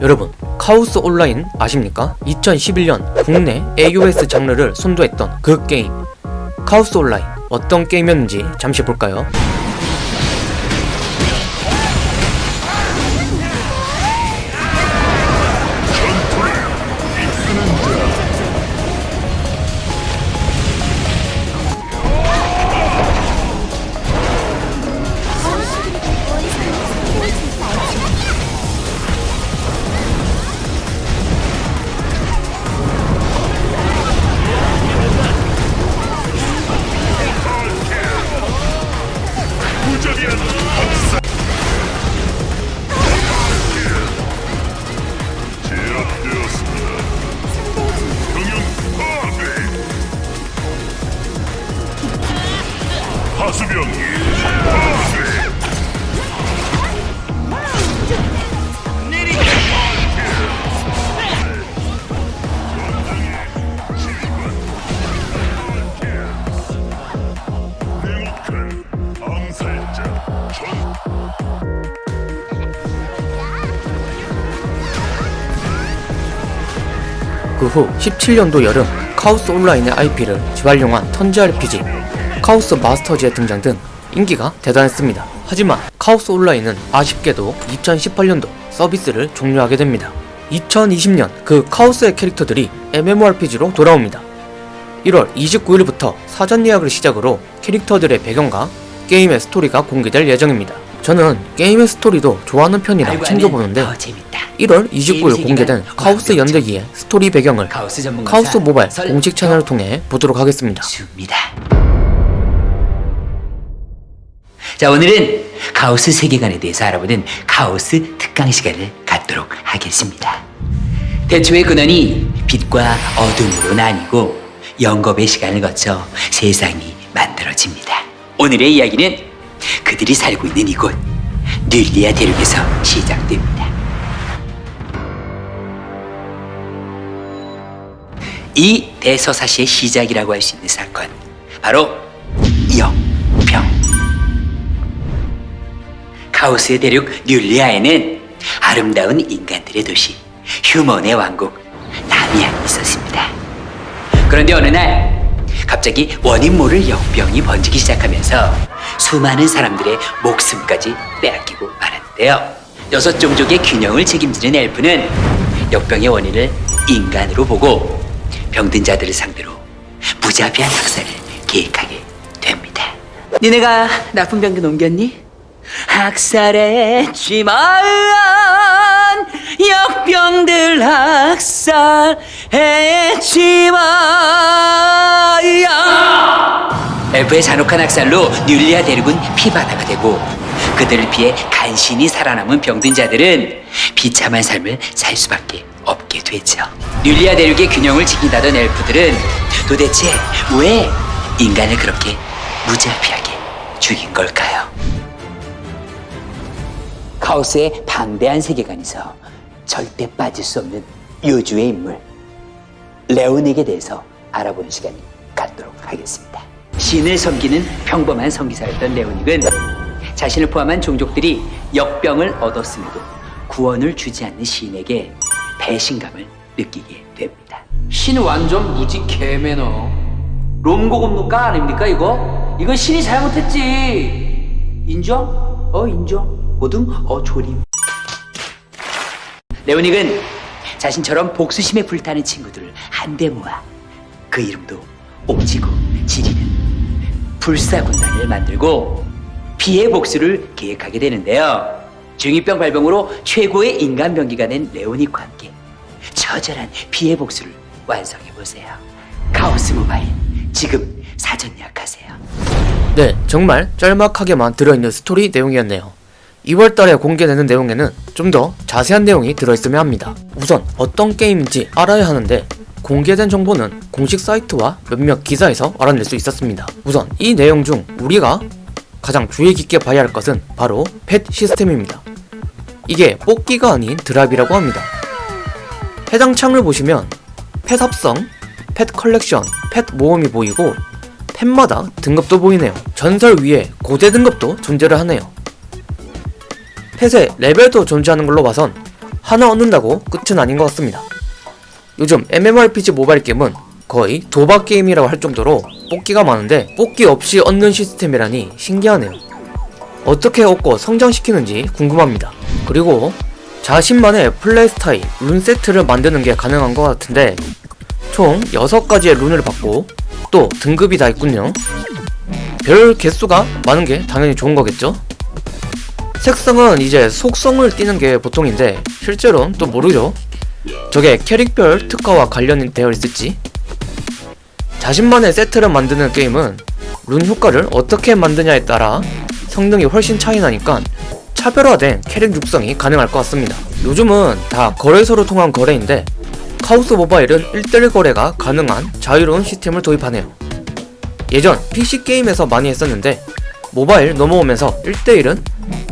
여러분 카오스 온라인 아십니까? 2011년 국내 AOS 장르를 선도했던 그 게임 카오스 온라인 어떤 게임이었는지 잠시 볼까요? 하수병기 후 17년도 여름 카오스 온라인의 IP를 재활용한 턴제 RPG 카오스 마스터즈의 등장 등 인기가 대단했습니다. 하지만 카오스 온라인은 아쉽게도 2018년도 서비스를 종료하게 됩니다. 2020년 그 카오스의 캐릭터들이 MMORPG로 돌아옵니다. 1월 29일부터 사전 예약을 시작으로 캐릭터들의 배경과 게임의 스토리가 공개될 예정입니다. 저는 게임의 스토리도 좋아하는 편이라 챙겨보는데 더 재밌다. 1월 29일 공개된 카오스 연대기의 스토리 배경을 카오스 모바일 공식 채널을 통해 보도록 하겠습니다. 자 오늘은 카오스 세계관에 대해서 알아보는 카오스 특강 시간을 갖도록 하겠습니다. 대초의 근원이 빛과 어둠으로 나뉘고 영겁의 시간을 거쳐 세상이 만들어집니다. 오늘의 이야기는 그들이 살고 있는 이곳 듈리아 대륙에서 시작됩니다. 이 대서사시의 시작이라고 할 수 있는 사건 바로 역병 카오스의 대륙 듈리아에는 아름다운 인간들의 도시 휴먼의 왕국 나미안이 있었습니다 그런데 어느 날 갑자기 원인 모를 역병이 번지기 시작하면서 수많은 사람들의 목숨까지 빼앗기고 말았는데요 여섯 종족의 균형을 책임지는 엘프는 역병의 원인을 인간으로 보고 병든 자들을 상대로 무자비한 학살을 계획하게 됩니다. 니네가 나쁜 병균 옮겼니? 학살했지만 역병들 학살했지만 엘프의 잔혹한 학살로 듈리아 대륙은 피바다가 되고 그들을 피해 간신히 살아남은 병든 자들은 비참한 삶을 살 수밖에 없게 되죠. 듈리아 대륙의 균형을 지킨다던 엘프들은 도대체 왜 인간을 그렇게 무자비하게 죽인 걸까요? 카오스의 방대한 세계관에서 절대 빠질 수 없는 요주의 인물 레오닉에 대해서 알아보는 시간을 갖도록 하겠습니다. 신을 섬기는 평범한 성기사였던 레오닉은 자신을 포함한 종족들이 역병을 얻었음에도 구원을 주지 않는 신에게 배신감을 느끼게 됩니다. 신 완전 무지 개매너 롬고금노까 아닙니까 이거? 이건 신이 잘못했지 인정? 어 인정 모두 어 조림. 레오닉은 자신처럼 복수심에 불타는 친구들을 한데 모아 그 이름도 옥지고 지리는 불사군단을 만들고 피해 복수를 계획하게 되는데요. 중이병 발병으로 최고의 인간 병기가 된 레오닉과 함께 처절한 피해 복수를 완성해 보세요. 카오스 모바일 지금 사전 예약하세요. 네, 정말 짤막하게만 들어있는 스토리 내용이었네요. 2월달에 공개되는 내용에는 좀 더 자세한 내용이 들어있으면 합니다. 우선 어떤 게임인지 알아야 하는데 공개된 정보는 공식 사이트와 몇몇 기사에서 알아낼 수 있었습니다. 우선 이 내용 중 우리가 가장 주의 깊게 봐야 할 것은 바로 pet 시스템입니다. 이게 뽑기가 아닌 drop이라고 합니다. 해당 창을 보시면 pet 합성, pet 컬렉션, pet 모험이 보이고 pet마다 등급도 보이네요. 전설 위에 고대 등급도 존재를 하네요. 펫의 레벨도 존재하는 걸로 봐선 하나 얻는다고 끝은 아닌 것 같습니다. 요즘 MMORPG 모바일 게임은 거의 도박 게임이라고 할 정도로 뽑기가 많은데 뽑기 없이 얻는 시스템이라니 신기하네요. 어떻게 얻고 성장시키는지 궁금합니다. 그리고 자신만의 플레이 스타일, 룬 세트를 만드는 게 가능한 것 같은데 총 6가지의 룬을 받고 또 등급이 다 있군요. 별 개수가 많은 게 당연히 좋은 거겠죠? 색상은 이제 속성을 띠는 게 보통인데 실제로는 또 모르죠. 저게 캐릭별 특화와 관련이 되어 있을지 자신만의 세트를 만드는 게임은 룬 효과를 어떻게 만드냐에 따라 성능이 훨씬 차이 나니까 차별화된 캐릭 육성이 가능할 것 같습니다. 요즘은 다 거래소로 통한 거래인데 카우스 모바일은 1대1 거래가 가능한 자유로운 시스템을 도입하네요. 예전 PC게임에서 많이 했었는데 모바일 넘어오면서 1대1은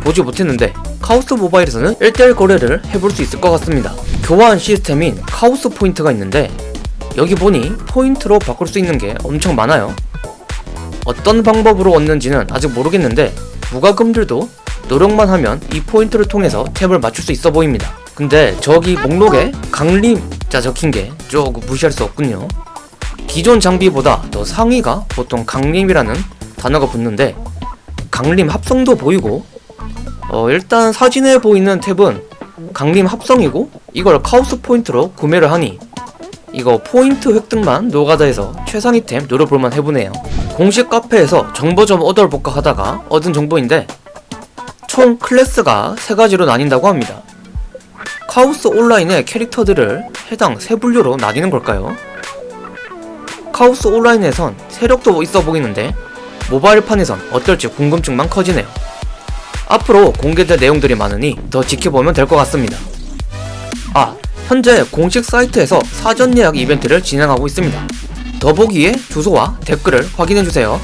보지 못했는데 카오스 모바일에서는 1대1 거래를 해볼 수 있을 것 같습니다. 교환 시스템인 카오스 포인트가 있는데 여기 보니 포인트로 바꿀 수 있는 게 엄청 많아요. 어떤 방법으로 얻는지는 아직 모르겠는데 무과금들도 노력만 하면 이 포인트를 통해서 템을 맞출 수 있어 보입니다. 근데 저기 목록에 강림자 적힌 게 조금 무시할 수 없군요. 기존 장비보다 더 상위가 보통 강림이라는 단어가 붙는데 강림 합성도 보이고 어 일단 사진에 보이는 템은 강림 합성이고 이걸 카오스 포인트로 구매를 하니 이거 포인트 획득만 노가다에서 최상위템 노려볼만 해보네요 공식 카페에서 정보 좀 얻어볼까 하다가 얻은 정보인데 총 클래스가 세 가지로 나뉜다고 합니다 카오스 온라인의 캐릭터들을 해당 세 분류로 나뉘는 걸까요? 카오스 온라인에선 세력도 있어 보이는데 모바일판에선 어떨지 궁금증만 커지네요. 앞으로 공개될 내용들이 많으니 더 지켜보면 될 것 같습니다. 아, 현재 공식 사이트에서 사전 예약 이벤트를 진행하고 있습니다. 더보기에 주소와 댓글을 확인해주세요.